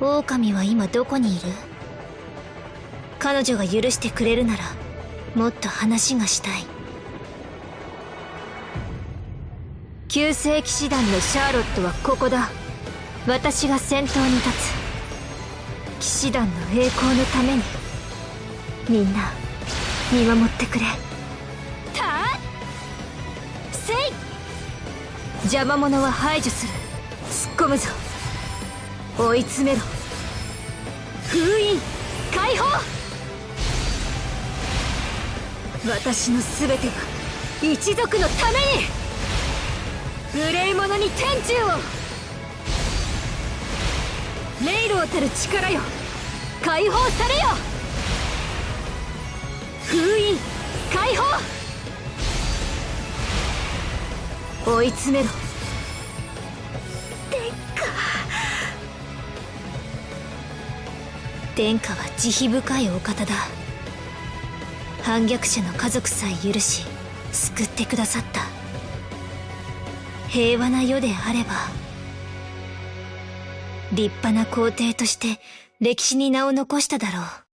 狼は今どこにいる？彼女が許してくれるならもっと話がしたい。旧世騎士団のシャーロットはここだ。私が先頭に立つ。騎士団の栄光のために。みんな見守ってくれ。たせい邪魔者は排除する。突っ込むぞ追い詰めろ。封印。解放。私の全ては一族のために。無礼者に天誅を。霊路たる力よ。解放されよ。封印。解放。追い詰めろ。殿下は慈悲深いお方だ。反逆者の家族さえ許し救ってくださった。平和な世であれば立派な皇帝として歴史に名を残しただろう。